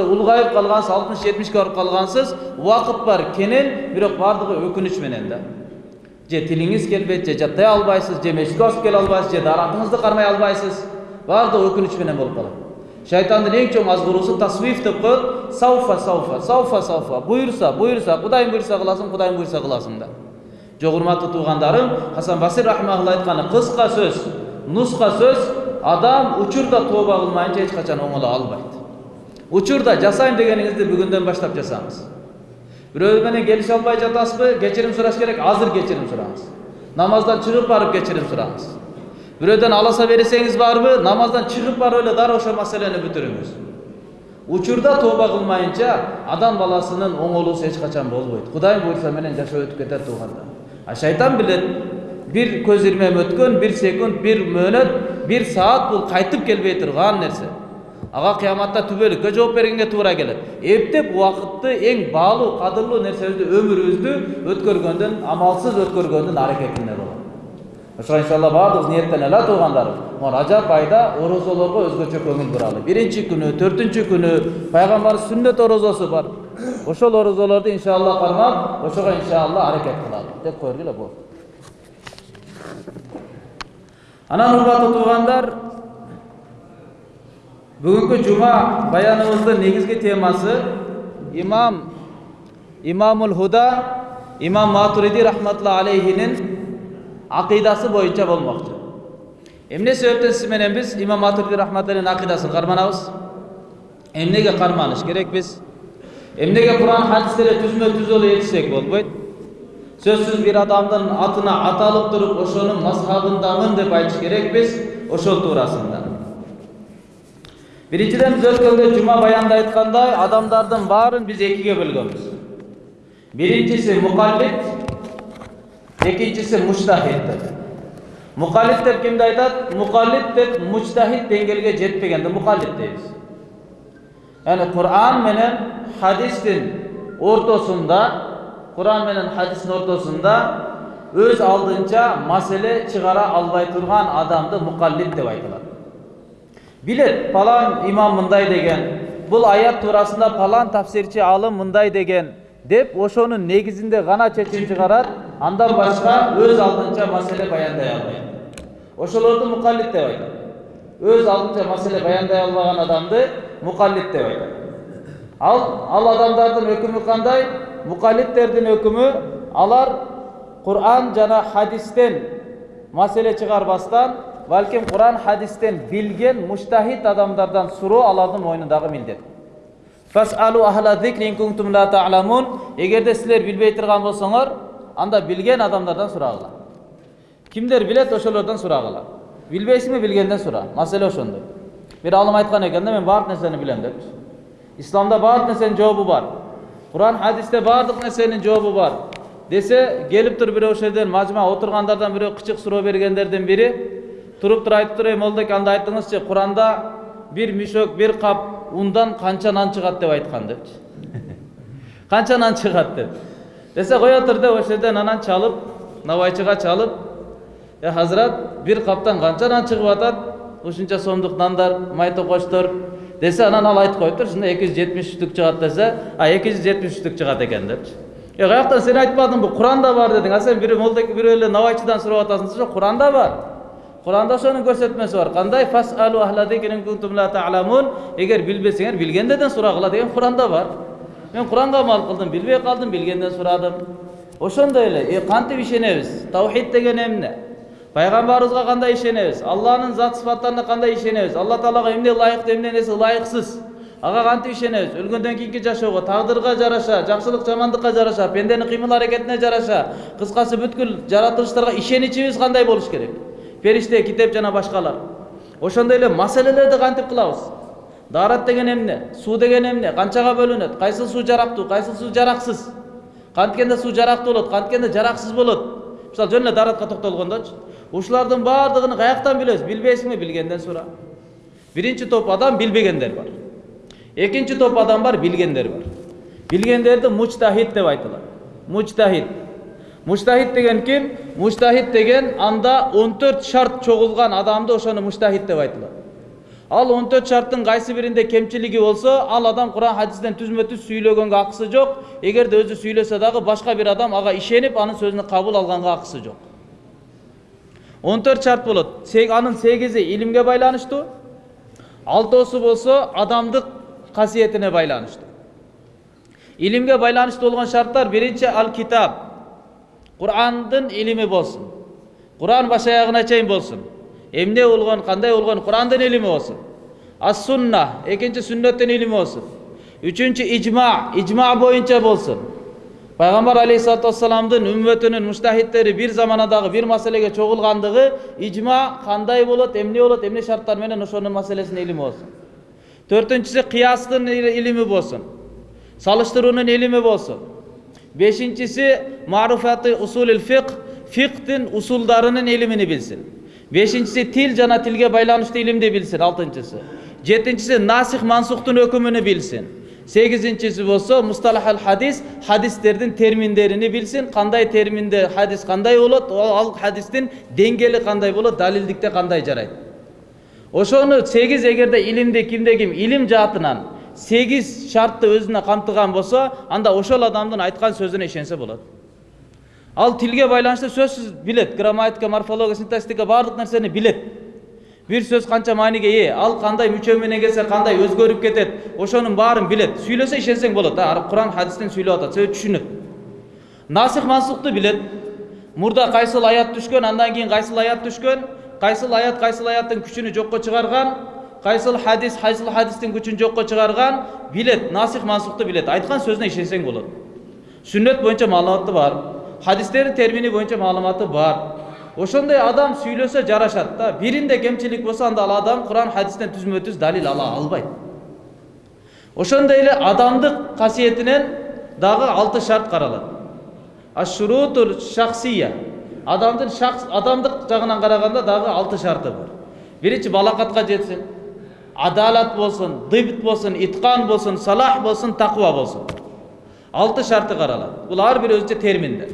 улгайып калгансыз алтымыш жетимишке барып калгансыз убакыт бар кенен бирок баардыгы өкүнүч менен да же тилиңиз келбейт же жаттай албайсыз же мешітке асып келе албайсыз же даратыңызды кармай албайсыз баардыгы өкүнүч менен болуп калат шайтандын эң чоң азгыруусу тасвиф деп коет сауфа сауфа сауфа сауфа буюрса буюрса кудайым буюрса кыласың кудайым буюрса кыласың да жок урматтуу туугандарым хасан басир рахмаалла айтканы кыска сөз нуска сөз адам учурда тооба кылмайынча эч качан оңоло албайт учурда жасайм дегениңизди бүгүндөн баштап жасаңыз. Бирөө менен келише албай жатасызбы кечирим сураш керек азыр кечирим сураңыз намаздан чыгып барып кечирим сураңыз бирөөдөн аласа берсеңиз барбы намаздан чыгып барып эле дароо ошол маселени бүтүрүңүз учурда тооба кылмайынча адам баласынын оңолуусу эч качан болбойт. Кудайым буюрса менен жашоо өтүп кетет туугандар а шайтан билет бир көз ирмем өткөн бир секунд бир мөөнөт бир саат бул кайтып келбей турган нерсе ага кыяматта түбөлүккө жооп бергенге туура келет эптеп убакытты эң баалуу кадырлуу нерсебизди өмүрүбүздү өткөргөндүн амалсыз өткөргөндүн аракетинде болот ошого иншалла баардыгыбыз ниеттенели а туугандарым могу ражап айда орозолорго өзгөчө көңүл буралы биринчи күнү төртүнчү күнү пайгамбар сүннөт орозосу бар ошол орозолорду иншалла кармап ошого иншалла аракет кылалы деп кое бергиле болду анан урматтуу туугандар бүгүнкү жума баяныбыздын негизги темасы имам имамул худа имам матуриди рахматулла алейхинин акыйдасы боюнча болмокчу эмне себептен сиз менен биз имам матуриди рахматуллахин акыйдасын карманабыз эмнеге карманыш керекпиз эмнеге куран хадистерди түзмө түз эле ээрчисек болбойт сөзсүз бир адамдын атына аталып туруп ошонун мазхабындамын деп айтыш керекпиз ошол туурасында биринчиден биз өткөндө жума баянда айткандай адамдардын баарын биз экиге бөлгөнбүз биринчиси мукаллид экинчиси муштахид деп мукаллид деп кимди айтат мукаллид деп муштахид деңгээлге жетпегенди мукаллид дейбиз яғни құран менен хадистин ортосунда құран менен хадистин ортосунда өз алдынча маселе чыгара албай турган адамды мукаллид деп айтылат билет палан имам мындай деген бул аят туурасында палан тафсирчи алым мындай деген деп ошонун негизинде гана чечим чыгарат андан башка өз алдынча маселе баяндай албайт ошолорду мукаллид деп айтат өз алдынча маселе баяндай албаган адамды мукаллид деп айтат ал ал адамдардын өкүмү кандай мукаллидтердин өкүмү алар куран жана хадистен маселе чыгарбастан балким куран хадистен билген муштахид адамдардан суроо алардын мойнундагы милдет эгерде силер билбей турган болсоңор анда билген адамдардан сурагыла кимдер билет ошолордон сурагыла билбейсиңби билгенден сура маселе ошондой бир алым айткан экен да мен баардык нерсени билем депчи исламда баардык нерсенин жообу бар куран хадисте баардык нерсенин жообу бар десе келип туруп бирөө ошол жерден мажма отургандардан бирөө кычык суроо бергендердин бири туруп туруп айтып туруп эй молдобек анда айтыңызчы куранда бир мүшөк бир кап ундан канча нан чыгат деп айткан депчи канча нан чыгат деп десе кое тур деп ошол жерден анан чалып набайчыга чалып э хазрат бир каптан канча нан чыгып атат ушунча сомдук нандар май токочтор десе анан ал айтып коюптур ушунда эки жүз жетимиш штук чыгат десе а эки жүз жетимиш штук чыгат экен депчи е каяктан сен айтпадыңбы куранда бар дедің а сен бирөө молдек бирөө эле набайчыдан сурап атасың жок куранда бар куранда ошонун көрсөтмөсү бар кандай фасалу эгер билбесеңер билгендерден сурагыла деген куранда бар мен куранга амал кылдым билбей калдым билгенден сурадым ошондой эле кантип ишенебиз таухид деген эмне пайгамбарыбызга кандай ишенебиз алланын зат сыфаттарына кандай ишенебиз алла таалага эмне ылайыктуу эмне нерсе ылайыксыз ага кантип ишенебиз өлгөндөн кийинки жашоого тагдырга жараша жакшылык жамандыкка жараша пенденин кыймыл аракетине жараша кыскасы бүткүл жаратылыштарга ишеничибиз кандай болуш керек периште китеп жана башкалар ошондой эле маселелерди кантип кылабыз даарат деген эмне суу деген эмне канчага бөлүнөт кайсыл суу жарактуу кайсыл суу жараксыз канткенде суу жарактуу болот канткенде жараксыз болот мисалы жөн эле дааратка токтолгондочу ушулардын баардыгын каяктан билебиз билбейсиңби билгенден сура биринчи топ адам билбегендер бар экинчи топ адам бар билгендер бар билгендерди мучтахид деп айтылат мучтахид муштахид деген ким муштахид деген анда он төрт шарт чогулган адамды ошону муштахид деп айтылат ал он төрт шарттың кайсы биринде кемчилиги болсо ал адам куран хадистен түзмө түз сүйлөгөнгө акысы жок эгерде өзү сүйлөсө дагы башка бир адам ага ишенип анын сөзүн кабыл алганга акысы жок он төрт шарт болот анын сегизи илимге байланыштуу алтоосу болсо адамдык касиетине байланыштуу илимге байланыштуу болгон шарттар биринчи ал китап курандын илими болсун куран баш аягына чейин болсун эмне болгон кандай болгон курандын илими болсун ас сунна экинчи сүннөттүн илими болсун үчүнчү ижма ижма боюнча болсун пайгамбар алейхисалату вассаламдын үммөтүнүн муштахидтери бир заманадагы бир маселеге чогулгандыгы ижма кандай болот эмне болот эмне шарттар менен ошонун маселесинин илими болсун төртүнчүсү кыястын илими болсун салыштыруунун илими болсун бешинчиси маруфаты усулил фиқ фиқтин усулдарынын илимини билсин бешинчиси тил жана тилге байланыштуу илимди билсин алтынчысы жетинчиси насих мансухтун өкүмүнү билсин сегизинчиси болсо мусталахал хадис хадистердин терминдерини билсин кандай терминде хадис кандай болот ал хадистин деңгээли кандай болот далилдикте кандай жарайт ошону сегиз эгерде илимди кимде ким илим жаатынан сегиз шартты өзүнө камтыган болсо анда ошол адамдын айткан сөзүнө ишенсе болот ал тилге байланыштуу сөзсүз билет грамматика морфология синтаксика баардык нерсени билет бир сөз канча мааниге ээ ал кандай мүчө менен келсе кандай өзгөрүп кетет ошонун баарын билет сүйлөсө ишенсең болот куран хадистен сүйлөп атат себеби түшүнөт насих мансухту билет мурда кайсыл аят түшкөн андан кийин кайсыл аят түшкөн кайсыл аят кайсыл аяттын күчүнү жокко чыгарган кайсыл хадис кайсыл хадистин күчүн жокко чыгарган билет насих мансухту билет айткан сөзүнө ишенсең болот сүннөт боюнча маалыматы бар хадистердин термини боюнча маалыматы бар ошондой адам сүйлөсө жарашат да биринде кемчилик болсо анда ал адам куран хадистен түзмө түз далил ала албайт ошондой эле адамдык касиетинен дагы алты шарт каралат ашурутул шахсия адамдын шахс адамдык жагынан караганда дагы алты шарты бар биринчи балакатка жетсин адалат болсун дыбт болсун иткан болсун салах болсун таква болсун алты шарты каралат бул ар бири өзүнчө терминдер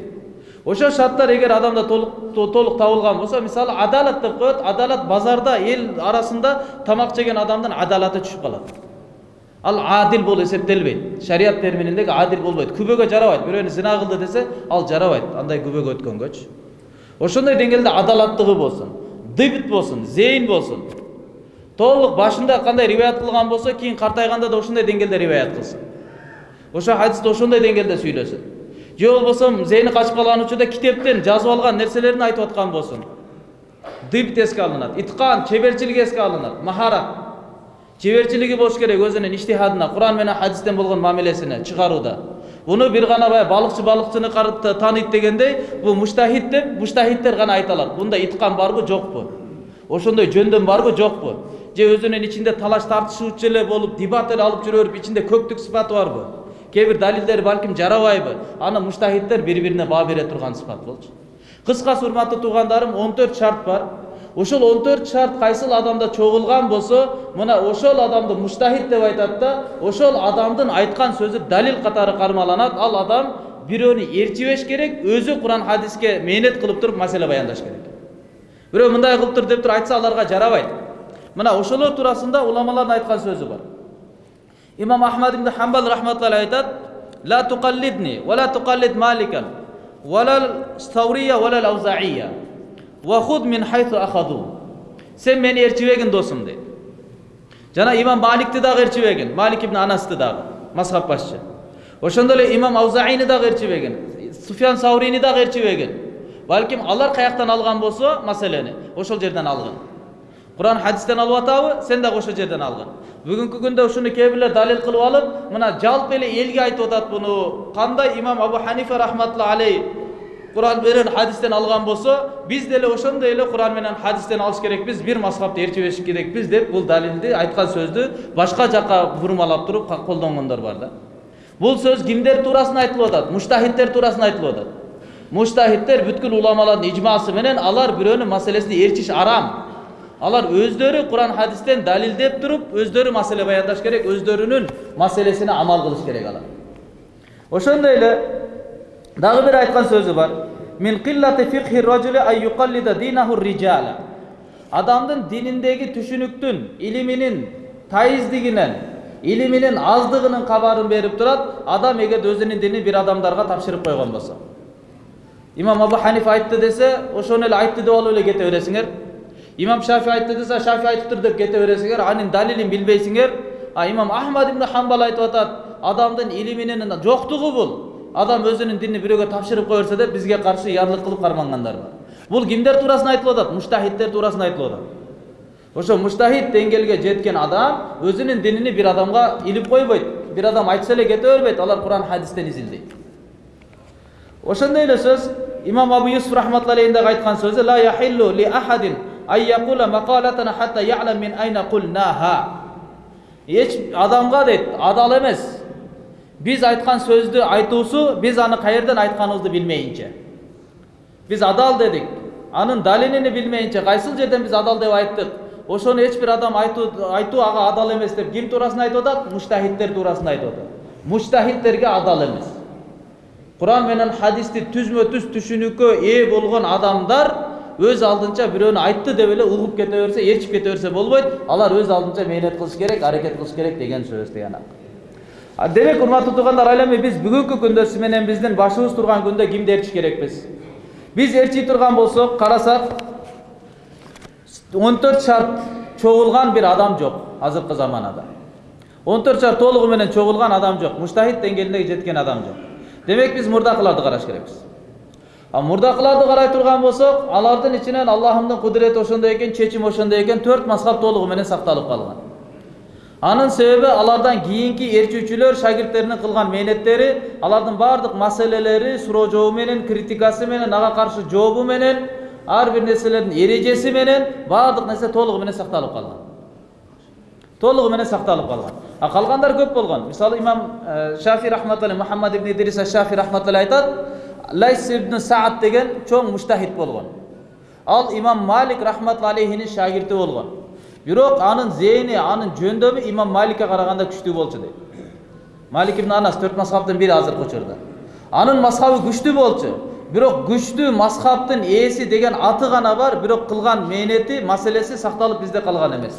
ошол шарттар эгер адамда толук толук табылган болсо мисалы адалат деп коет адалат базарда эл арасында тамак жеген адамдын адалаты түшүп калат ал адил болуп эсептелбейт шарият термининдеги адил болбойт күбөгө жарабайт бирөөнү зина кылды десе ал жарабайт андай күбөгө өткөнгөчү ошондой деңгээлде адалаттыгы болсун дыбт болсун зейин болсун толук башында кандай риваят кылган болсо кийин картайганда да ошондой деңгээлде риваят кылсын ошо хадисти ошондой деңгээлде сүйлөсүн же болбосо зейни качып калган учурда китептен жазып алган нерселерин айтып аткан болсун дыбт эске алынат иткан чеберчилик эске алынат махарат чеберчилиги болуш керек өзүнүн иштихадына куран менен хадистен болгон мамилесине чыгарууда буну бир гана баягы балыкчы балыкчыны тааныйт дегендей бул муштахид деп муштахидтер гана айта алат бунда иткан барбы жокпу ошондой жөндөн барбы жокпу же өзүнүн ичинде талаш тартышуучу эле болуп дебат эле алып жүрө берип ичинде көктүк сыпаты барбы кээ бир далилдер балким жарабайбы аны муштахидтер бири бирине баа бере турган сыпат болчу кыскасы урматтуу туугандарым он төрт шарт бар ошол он төрт шарт кайсыл адамда чогулган болсо мына ошол адамды муштахид деп айтат да ошол адамдын айткан сөзү далил катары кармаланат ал адам бирөөнү ээрчибеш керек өзү куран хадиске мээнет кылып туруп маселе баяндаш керек бирөө мындай кылып тур деп туруп айтса аларга жарабайт мына ошолор туурасында уламалардын айткан сөзү бар имам ахмад ибн хамбал рахматулла айтат ла туқаллидни ва ла туқаллид маликан валал стаурия валал аузаия худ мин хайсу ахаду сен мени ээрчибегин досум дейт жана имам маликти дагы ээрчибегин малик ибн анасты дагы мазхаб башчы ошондой эле имам аузаини дагы ээрчибегин суфян саурини дагы ээрчибегин балким алар каяктан алган болсо маселени ошол жерден алгын куран хадистен алып атабы сен дагы ошол жерден алгын бүгүнкү күндө ушуну кээ бирлер далил кылып алып мына жалпы эле элге айтып атат буну кандай имам абу ханифа рахматулла алей куран менен хадистен алган болсо биз деле ошондой эле куран менен хадистен алыш керекпиз бир мазхабты ээрчибеш керекпиз деп бул далилди айткан сөздү башка жака бурмалап туруп колдонгондор бар да бул сөз кимдер туурасында айтылып атат муштахидтер туурасында айтылып атат муштахидтер бүткүл уламалардын ижмасы менен алар бирөөнүн маселесин ээрчиш арам алар өздөрү куран хадистен далилдеп туруп өздөрү маселе баяндаш керек өздөрүнүн маселесине амал кылыш керек алар. Ошондой эле дагы бир айткан сөзү бар. Мин киллати ай динаху адамдын дининдеги түшүнүктүн илиминин тайыздигинен илиминин аздыгынын кабарын берип турат адам эгерде өзүнүн динин бир адамдарга тапшырып койгон болсо. Имам абу ханифа айтты десе ошону эле айтты деп алып эле кете бересиңер имам шафи айтты десе шафи айтыптыр деп кете бересиңер анын далилин билбейсиңер а имам ахмад ибн хамбал айтып атат адамдын илиминин жоктугу бул адам өзүнүн динин бирөөгө тапшырып кое берсе деп бизге каршы ярлык кылып кармангандар бар бул кимдер туурасында айтылып атат муштахидтер туурасында айтылып атат ошо муштахид деңгээлге жеткен адам өзүнүн динини бир адамга илип койбойт бир адам айтса эле кете бербейт алар куран хадистен изилдейт ошондой эле сөз имам абу юсуф рахматулла айткан сөзү ла яхиллу ли ахадин якула макалатана хатта ялам мин айна кулнаха эч адамга дейт адал эмес биз айткан сөздү айтуусу биз аны каерден айтканыбызды билмейинче биз адал дедик анын далилини билмейинче кайсыл жерден биз адал деп айттык ошону эч бир адам айтуу ага адал эмес деп ким туурасында айтып атат муштахидтер туурасында айтып атат муштахидтерге адал эмес куран менен хадисти түзмө түз түшүнүккө ээ болгон адамдар өз алдынча бирөөнү айтты деп эле угуп кете берсе ээрчип кете берсе болбойт алар өз алдынча мээнет кылыш керек аракет кылыш керек деген сөз тиянак демек урматтуу туугандар эми биз бүгүнкү күндө сиз менен биздин башыбыз турган күндө кимди ээрчиш керекпиз биз ээрчий турган болсок карасак он төрт шарт чогулган бир адам жок азыркы заманада он төрт шарт толугу менен чогулган адам жок муштахид деңгээлине жеткен адам жок демек биз мурдакыларды караш керекпиз мурдакыларды карай турган болсок алардын ичинен аллахымдын кудурети ошондой экен чечим ошондой экен төрт мазхаб толугу менен сакталып калган анын себеби алардан кийинки ээрчүүчүлөр шагирттеринин кылган мээнеттери алардын баардык маселелери суроо жообу менен критикасы менен ага каршы жообу менен ар бир нерселердин эрежеси менен баардык нерсе толугу менен сакталып калган толугу менен сакталып калган а калгандар көп болгон мисалы имам шафи рахматулла мухаммад ибн идрис шафи рахматулла айтат лайс ибн саад деген чоң муштахид болгон ал имам малик рахматулла алейхинин шагирти болгон бирок анын зээни анын жөндөмү имам маликке караганда күчтүү болчу дейт малик ибн анас төрт мазхабтын бири азыркы учурда анын мазхабы күчтүү болчу бирок күчтүү мазхабтын ээси деген аты гана бар бирок кылган мээнети маселеси сакталып бизде калган эмес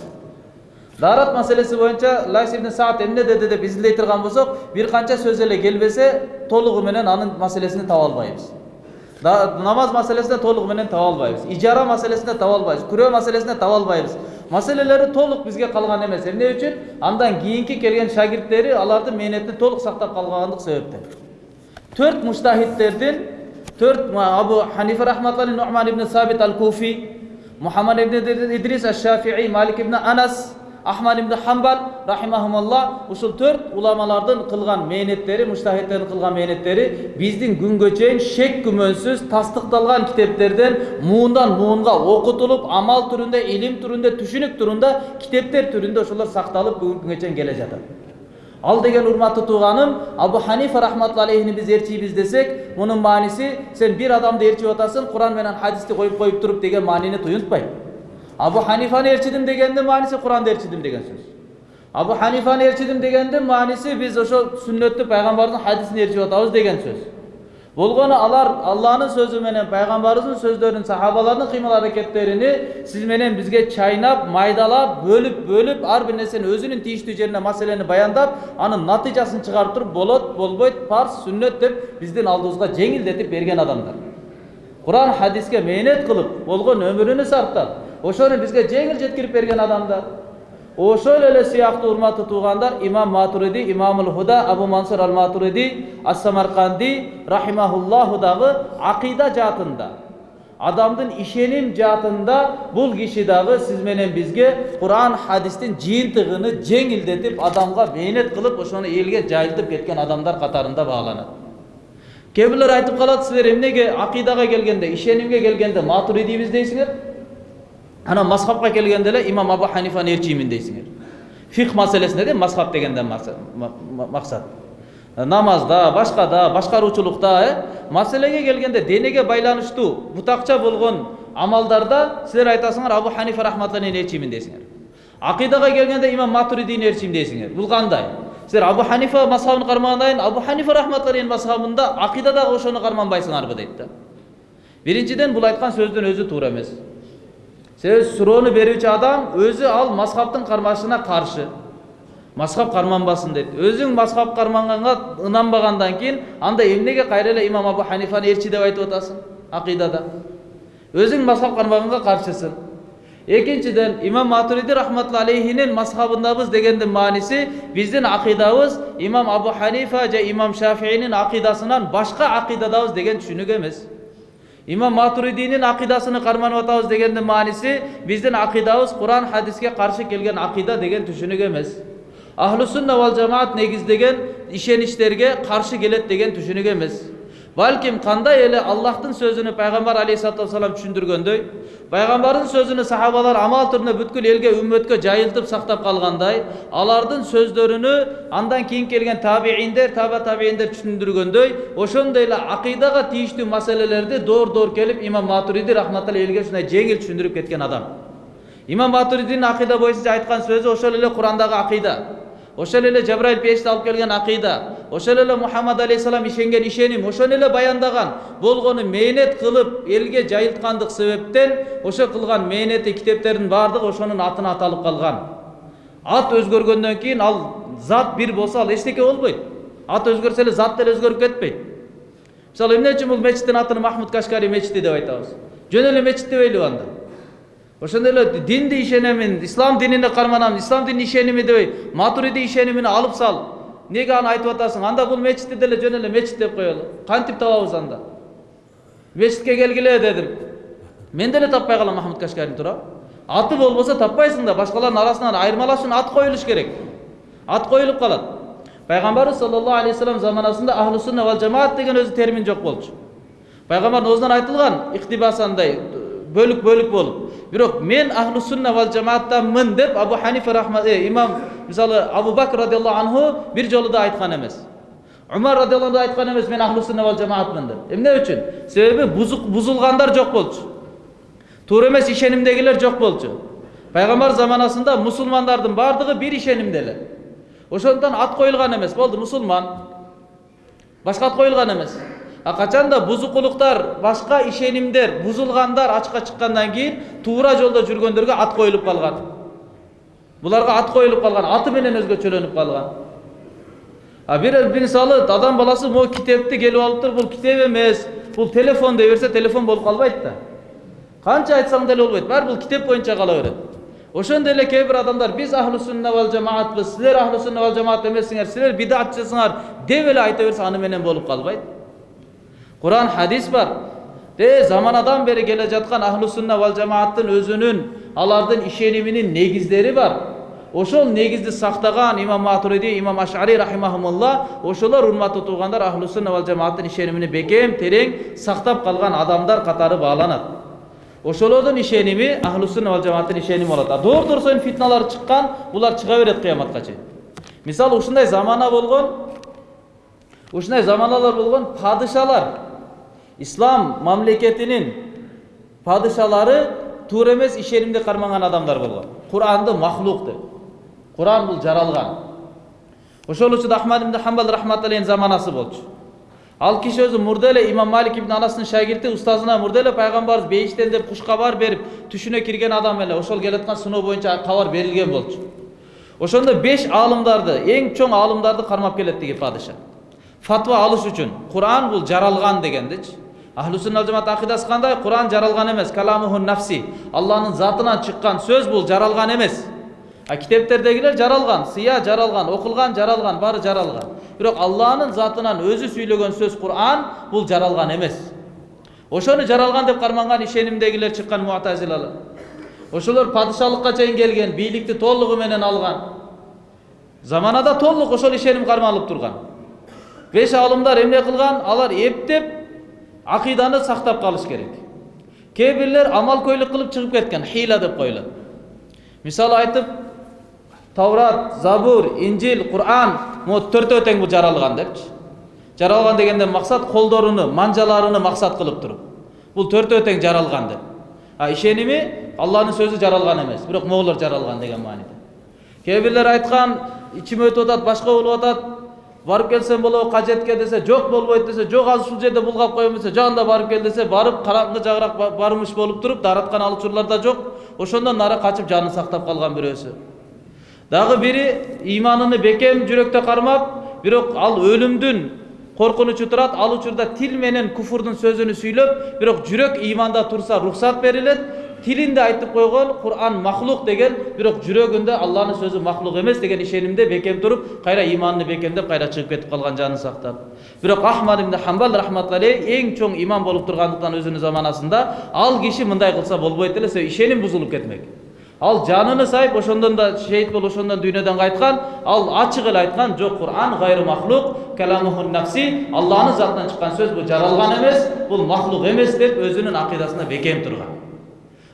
даарат маселеси боюнча лайс ибн саад эмне деди деп изилдей турган болсок бир канча сөз эле келбесе толугу менен анын маселесин таба албайбыз намаз маселесинде толугу менен таба албайбыз ижара маселесинде таба албайбыз күрөө маселесинде таба албайбыз маселелери толук бизге калган эмес эмне үчүн андан кийинки келген шагирттери алардын мээнетин толук сактап калбагандык себептен төрт муштахидтердин төрт абу ханифа рахматулла нуман ибн сабит ал куфи мухаммад ибн идрис аш шафии малик ибн анас ахмад ибн хамбал рахимахумалла ушул төрт уламалардын кылган мээнеттери муштахидтердин кылган мээнеттери биздин күнгө чейин шек күмөнсүз тастыкталган китептерден муундан муунга окутулуп амал түрүндө илим түрүндө түшүнүк түрүндө китептер түрүндө ошолор сакталып бүгүнкү күнгө чейин келе жатат ал деген урматтуу тууганым абу ханифа рахматулла алейхини биз ээрчийбиз десек мунун мааниси сен бир адамды ээрчип атасың куран менен хадисти коюп коюп туруп деген маанини туюнтпайт абу ханифаны ээрчидим дегендин мааниси куранды ээрчидим деген сөз абу ханифаны ээрчидим дегендин мааниси биз ошо сүннөттү пайгамбардын хадисин ээрчип атабыз деген сөз болгону алар алланын сөзү менен пайгамбарыбыздын сөздөрүн сахабалардын кыймыл аракеттерини сиз менен бизге чайнап майдалап бөлүп бөлүп ар бир нерсени өзүнүн тийиштүү жерине маселени баяндап анын натыйжасын чыгарып туруп болот болбойт парс сүннөт деп биздин алдыбызга жеңилдетип берген адамдар куран хадиске мээнет кылып болгон өмүрүнү сарптап ошону бизге жеңил жеткирип берген адамдар ошол эле сыяктуу урматтуу туугандар имам матуриди имамул худа абу мансур ал матуриди ас самарканди рахимахуллаху дагы акыйда жаатында адамдын ишеним жаатында бул киши дагы сиз менен бизге куран хадистин жыйынтыгыны жеңилдетип адамга мээнет кылып ошону элге жайылтып кеткен адамдар катарында бааланат кээ бирлер айтып калат силер эмнеге акыйдага келгенде ишенимге келгенде матуридийбиз дейсиңер анан мазхабка келгенде эле имам абу ханифаны ээрчиймин дейсиңер фих маселесинде де мазхаб дегенден максат намазда башкада башкаруучулукта э маселеге келгенде денеге байланыштуу бутакча болгон амалдарда силер айтасыңар абу ханифа рахматуллахин ээрчиймин дейсиңер акыйдага келгенде имам матуридини ээрчийм дейсиңер бул кандай силер абу ханифа мазхабын кармагандан абу ханифа рахматуллахин мазхабында акыйдадагы ошону карманбайсыңарбы дейт да биринчиден бул айткан сөздүн өзү туура эмес себеби суроону берүүчү адам өзү ал мазхабтын кармашына каршы мазхаб карманбасын дейт өзүң мазхаб карманганга ынанбагандан кийин анда эмнеге кайра эле имам абу ханифаны элчи деп айтып атасың акыйдада өзүң мазхаб кармаганга каршысың экинчиден имам матуриди рахматулла алейхинин мазхабындабыз дегендин мааниси биздин акыйдабыз имам абу ханифа же имам шафиинин акыйдасынан башка акыйдадабыз деген түшүнүк эмес имам матуридинин акыйдасыны карманып атабыз дегендин мааниси биздин акыйдабыз куран хадиске каршы келген акыйда деген түшүнүк эмес ахлу сунна вал жамаат негиздеген ишеничтерге каршы келет деген түшүнүк эмес балким кандай эле аллахтын сөзүнү пайгамбар алейхисалату вассалам түшүндүргөндөй пайгамбардын сөзүнү сахабалар амал түрүнө бүткүл элге үммөткө жайылтып сактап калгандай алардын сөздөрүнү андан кийин келген табииндер таба табииндер түшүндүргөндөй ошондой эле акыйдага тийиштүү маселелерди доор доор келип имам матуриди рахматулла элге ушундай жеңил түшүндүрүп кеткен адам. Имам матуридинин акыйда боюнча айткан сөзү ошол эле курандагы акыйда ошол эле жабраил периште алып келген акыйда ошол эле мухаммад алейхисалам ишенген ишеним ошону эле баяндаган болгону мээнет кылып элге жайылткандык себептен ошо кылган мээнети китептердин баардыгы ошонун атына аталып калган ат өзгөргөндөн кийин ал зат бир болсо ал эчтеке болбойт ат өзгөрсө эле зат деле өзгөрүп кетпейт мисалы эмне үчүн бул мечиттин атын махмуд кашкари мечити деп айтабыз жөн эле мечит дебейлиби анда ошондой эле динди ишенемин ислам динине карманам ислам динин ишеними дебей матуриди ишенимини алып сал неге аны айтып атасың анда бул мечитти деле жөн эле мечит деп коелу кантип табабыз анда мечитке келгиле дедим мен деле таппай калам махмуд кашкарин туурабы аты болбосо таппайсың да башкалардын арасынан айырмалаш ат коюлуш керек ат коюлуп калат пайгамбарыбыз саллаллаху алейхи вассалам заманасында ахлу сунна вал жамаат деген өзү термин жок болчу пайгамбардын оозунан айтылган иктибас андай бөлүк бөлүк болуп бирок мен ахлу сунна вал жамааттанмын деп абу ханифа рахмат имам мисалы абу бакр радиаллаху анху бир жолу да айткан эмес умар радиаллаху анху айткан эмес мен ахлу сунна вал жамаатмын деп эмне үчүн себеби бузулгандар жок болчу туура эмес ишенимдегилер жок болчу пайгамбар заманасында мусулмандардын баардыгы бир ишенимде эле ошондуктан ат коюлган эмес болду мусулман башка ат коюлган эмес а качанда бузукулуктар башка ишенимдер бузулгандар ачыкка чыккандан кийин туура жолдо жүргөндөргө ат коюлуп калган буларга ат коюлуп калган аты менен өзгөчөлөнүп калган а бир мисалы адам баласы могу китепти келип алыптыр бул китеп эмес бул телефон дей берсе телефон болуп калбайт да канча айтсаң деле болбойт баары бул китеп боюнча кала берет ошондой эле кээ бир адамдар биз ахлу сунна вал жамаатпыз силер ахлу сунна вал жамаат эмессиңер силер бидатчысыңар деп эле айта берсе аны менен болуп калбайт куран хадис бар де заманадан бери келе жаткан ахлу сунна вал жамааттын өзүнүн алардын ишениминин негиздери бар ошол негизди сактаган имам матуриди имам ашари рахимахумулла ошолор урматтуу туугандар ахлу сунна вал жамааттын ишенимини бекем терең сактап калган адамдар катары бааланат ошолордун ишеними ахлу сунна вал жамааттын ишеними болот а доор дорсойн фитналар чыккан булар чыга берет кыяматка чейин мисалы ушундай замана болгон ушундай заманалар болгон падышалар ислам мамлекетинин падышалары туура эмес ишенимди кармаган адамдар болгон куранды махлук деп куран бул жаралган ошол учурда ахмад ибн хамбал рахматаллейхин заманасы болчу ал киши өзү мурда эле имам малик ибн анастын шагирти устазына мурда эле пайгамбарыбыз бейиштен деп куш кабар берип түшүнө кирген адам эле ошол келаткан сыноо боюнча кабар берилген болчу ошондо беш аалымдарды эң чоң аалымдарды кармап келет тиги падыша фатва алыш үчүн куран бул жаралган дегендичи ахлу сунна жамаат акыдасы кандай куран жаралган эмес каламуху нафси алланын затынан чыккан сөз бул жаралган эмес а китептердегилер жаралган сыя жаралган окулган жаралган баары жаралган бирок алланын затынан өзү сүйлөгөн сөз куран бул жаралган эмес ошону жаралган деп карманган ишенимдегилер чыккан муатазилалар ошолор падышалыкка чейин келген бийликти толугу менен алган заманада толук ошол ишеним кармалып турган беш аалымдар эмне кылган алар эптеп акыйданы сактап калыш керек кээ бирлер амалкөйлүк кылып чыгып кеткен хила деп коюлат мисалы айтып таврат забур инжил куран могу төртөө тең бул жаралган депчи жаралган дегенден максат колдоруну манжаларыны максат кылып туруп бул төртөө тең жаралган деп а ишеними алланын сөзү жаралган эмес бирок могулар жаралган деген мааниде кээ бирлер айткан ичим өтүп атат башка болуп атат барып келсем болобу кажетке десе жок болбойт десе жок азыр ушул жерде булгап коеюн десе жагында барып кел десе барып караңгы жагыраак ба- бармыш болуп туруп даараткан ал учурлар да жок ошондон нары качып жанын сактап калган бирөөсү дагы бири иманыны бекем жүрөктө кармап бирок ал өлүмдүн коркунучу турат ал учурда тил менен куфурдун сөзүн сүйлөп бирок жүрөк иманда турса рухсат берилет тилинде айтып койгон кур'ан махлук деген бирок жүрөгүндө алланын сөзү махлук эмес деген ишенимде бекем туруп кайра иманын бекемдеп кайра чыгып кетип калган жанын сактап бирок ахмад ибн хамбал рахматуллаhi эң чоң имам болуп тургандыктан өзүнүн заманасында ал киши мындай кылса болбойт эле себеби ишеним бузулуп кетмек ал жаныны сайып ошондон да шейит болуп ошондон дүйнөдөн кайткан ал ачык эле айткан жок кур'ан гайры махлук каламухун нафси алланын затынан чыккан сөз бул жаралган эмес бул махлук эмес деп өзүнүн акыйдасында бекем турган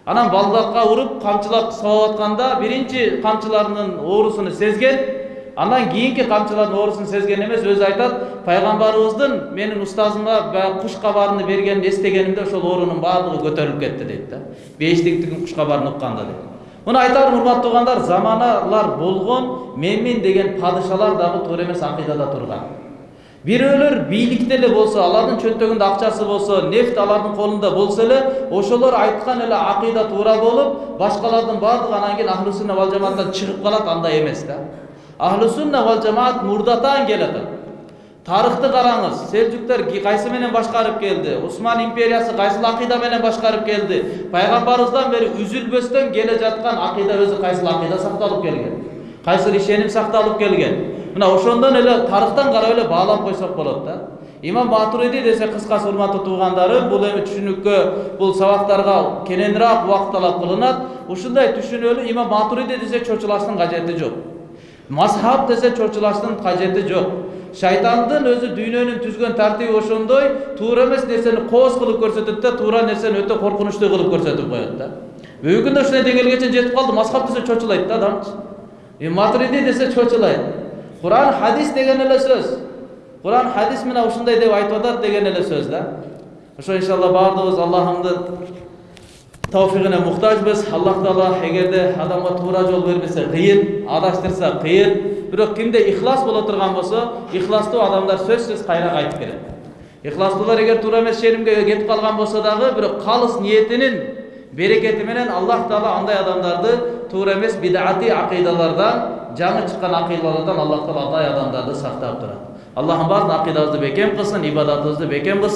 анан балдакка уруп камчылап сабап атканда биринчи камчыларынын оорусуну сезген. Андан кийинки камчылардын оорусун сезген эмес өзү айтат пайгамбарыбыздын менин устазыма баягы куш кабарыны бергенин эстегенимде ошол оорунун баардыгы көтөрүлүп кетти дейт да. Бейиштиктин куш кабарын укканда дейт. Муну айтарым урматтуу туугандар заманалар болгон менмин деген падышалар дагы туура эмес акыйдада турган бирөөлөр бийликте эле болсо алардын чөнтөгүндө акчасы болсо нефть алардын колунда болсо эле ошолор айткан эле акыйда туура болуп башкалардын баардыгы анан кийин ахлу сунна вал жамааттан чыгып калат андай эмес да ахлу сунна вал жамаат мурдатан келатат тарыхты караңыз селжуктар кайсы менен башкарып келди усман империясы кайсыл акыйда менен башкарып келди пайгамбарыбыздан бери үзүлбөстөн келе жаткан акыйда өзү кайсыл акыйда сакталып келген кайсыл ишеним сакталып келген мына ошондон эле тарыхтан карап эле баалап койсок болот да. Имам матуриди десе кыскасы урматтуу туугандарым бул эми түшүнүккө бул сабактарга кененирээк убакыт талап кылынат. Ушундай түшүнөлү имам матуриди десе чочулаштын кажети жок. Мазхаб десе чочулаштын кажети жок. Шайтандын өзү дүйнөнүн түзгөн тартиби ошондой туура эмес нерсени кооз кылып көрсөтөт да туура нерсени өтө коркунучтуу кылып көрсөтүп коет да. Бүгүнкү күндө ушундай деңгээлге чейин жетип калды мазхаб десе чочулайт да адамчы. И матуриди десе чочулайт. Куран хадис деген эле сөз куран хадис мына ушундай деп айтып атат деген эле сөз да ошо иншалла баардыгыбыз аллахымдын тауфигине муктажбыз аллах таала эгерде адамга туура жол бербесе кыйын адаштырса кыйын бирок кимде ихлас боло турган болсо ихластуу адамдар сөзсүз кайра кайтып келет ихластуулар эгер туура эмес ишенимге кетип калган болсо дагы бирок калыс ниетинин берекети менен аллах таала андай адамдарды туура эмес бидаати акыйдалардан жаңы чыккан акыйдалардан аллах таала андай адамдарды сактап турат аллахым баардык акыйдабызды бекем кылсын ибадатыбызды бекем кылсын